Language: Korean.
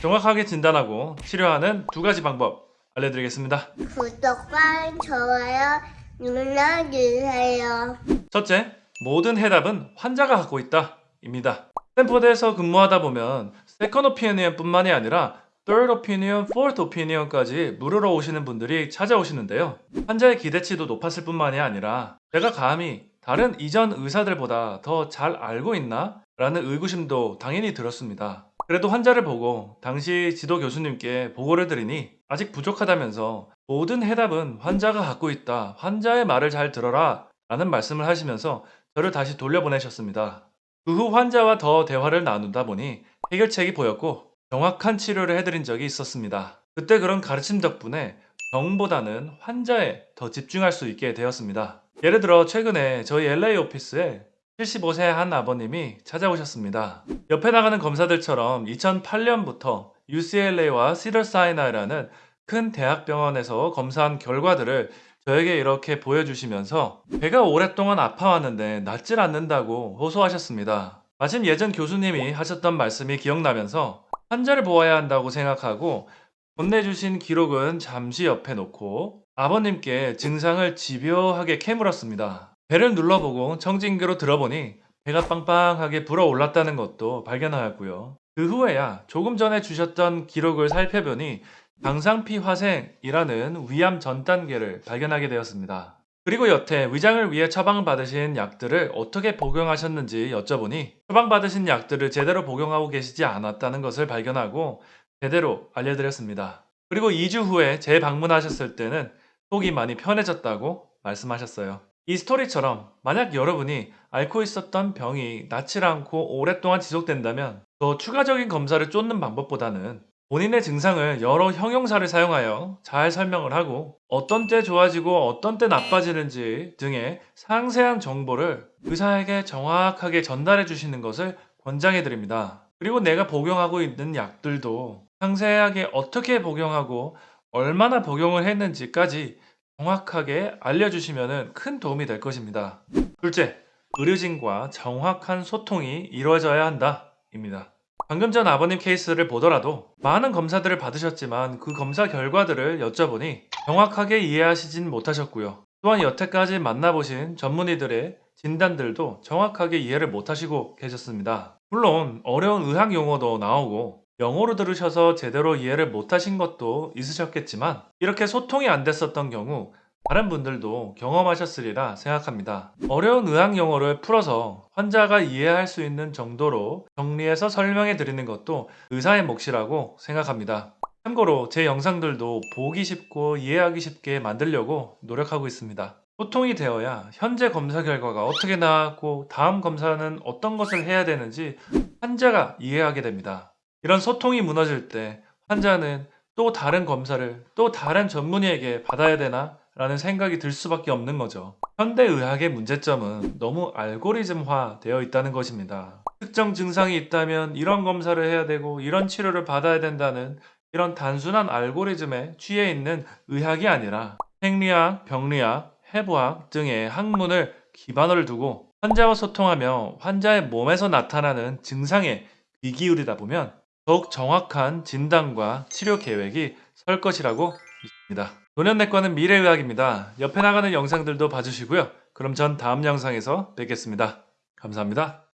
정확하게 진단하고 치료하는 두 가지 방법 알려드리겠습니다. 구독과 좋아요 눌러주세요. 첫째, 모든 해답은 환자가 갖고 있다. 입니다. 스탠포드에서 근무하다 보면 second opinion 뿐만이 아니라 third opinion, fourth opinion까지 물으러 오시는 분들이 찾아오시는데요. 환자의 기대치도 높았을 뿐만이 아니라 내가 감히 다른 이전 의사들보다 더 잘 알고 있나? 라는 의구심도 당연히 들었습니다. 그래도 환자를 보고 당시 지도 교수님께 보고를 드리니 아직 부족하다면서 모든 해답은 환자가 갖고 있다. 환자의 말을 잘 들어라. 라는 말씀을 하시면서 저를 다시 돌려보내셨습니다. 그 후 환자와 더 대화를 나누다 보니 해결책이 보였고 정확한 치료를 해드린 적이 있었습니다. 그때 그런 가르침 덕분에 병보다는 환자에 더 집중할 수 있게 되었습니다. 예를 들어 최근에 저희 LA 오피스에 75세 한 아버님이 찾아오셨습니다. 옆에 나가는 검사들처럼 2008년부터 UCLA와 시더사이나이라는 큰 대학병원에서 검사한 결과들을 저에게 이렇게 보여주시면서 배가 오랫동안 아파왔는데 낫질 않는다고 호소하셨습니다. 마침 예전 교수님이 하셨던 말씀이 기억나면서 환자를 보아야 한다고 생각하고 건네주신 기록은 잠시 옆에 놓고 아버님께 증상을 집요하게 캐물었습니다. 배를 눌러보고 청진기로 들어보니 배가 빵빵하게 불어올랐다는 것도 발견하였고요. 그 후에야 조금 전에 주셨던 기록을 살펴보니 강상피 화생이라는 위암 전 단계를 발견하게 되었습니다. 그리고 여태 위장을 위해 처방받으신 약들을 어떻게 복용하셨는지 여쭤보니 처방받으신 약들을 제대로 복용하고 계시지 않았다는 것을 발견하고 제대로 알려드렸습니다. 그리고 2주 후에 재방문하셨을 때는 속이 많이 편해졌다고 말씀하셨어요. 이 스토리처럼 만약 여러분이 앓고 있었던 병이 낫질 않고 오랫동안 지속된다면 더 추가적인 검사를 쫓는 방법보다는 본인의 증상을 여러 형용사를 사용하여 잘 설명을 하고 어떤 때 좋아지고 어떤 때 나빠지는지 등의 상세한 정보를 의사에게 정확하게 전달해 주시는 것을 권장해 드립니다. 그리고 내가 복용하고 있는 약들도 상세하게 어떻게 복용하고 얼마나 복용을 했는지까지 정확하게 알려주시면 큰 도움이 될 것입니다. 둘째, 의료진과 정확한 소통이 이루어져야 한다. 입니다. 방금 전 아버님 케이스를 보더라도 많은 검사들을 받으셨지만 그 검사 결과들을 여쭤보니 정확하게 이해하시진 못하셨고요. 또한 여태까지 만나보신 전문의들의 진단들도 정확하게 이해를 못하시고 계셨습니다. 물론 어려운 의학 용어도 나오고 영어로 들으셔서 제대로 이해를 못하신 것도 있으셨겠지만 이렇게 소통이 안 됐었던 경우 다른 분들도 경험하셨으리라 생각합니다. 어려운 의학 용어를 풀어서 환자가 이해할 수 있는 정도로 정리해서 설명해 드리는 것도 의사의 몫이라고 생각합니다. 참고로 제 영상들도 보기 쉽고 이해하기 쉽게 만들려고 노력하고 있습니다. 소통이 되어야 현재 검사 결과가 어떻게 나왔고 다음 검사는 어떤 것을 해야 되는지 환자가 이해하게 됩니다. 이런 소통이 무너질 때 환자는 또 다른 검사를 또 다른 전문의에게 받아야 되나? 라는 생각이 들 수밖에 없는 거죠. 현대의학의 문제점은 너무 알고리즘화 되어 있다는 것입니다. 특정 증상이 있다면 이런 검사를 해야 되고 이런 치료를 받아야 된다는 이런 단순한 알고리즘에 취해 있는 의학이 아니라 생리학, 병리학, 해부학 등의 학문을 기반으로 두고 환자와 소통하며 환자의 몸에서 나타나는 증상에 귀 기울이다 보면 더욱 정확한 진단과 치료 계획이 설 것이라고 믿습니다. 노년내과는 미래의학입니다. 옆에 나가는 영상들도 봐주시고요. 그럼 전 다음 영상에서 뵙겠습니다. 감사합니다.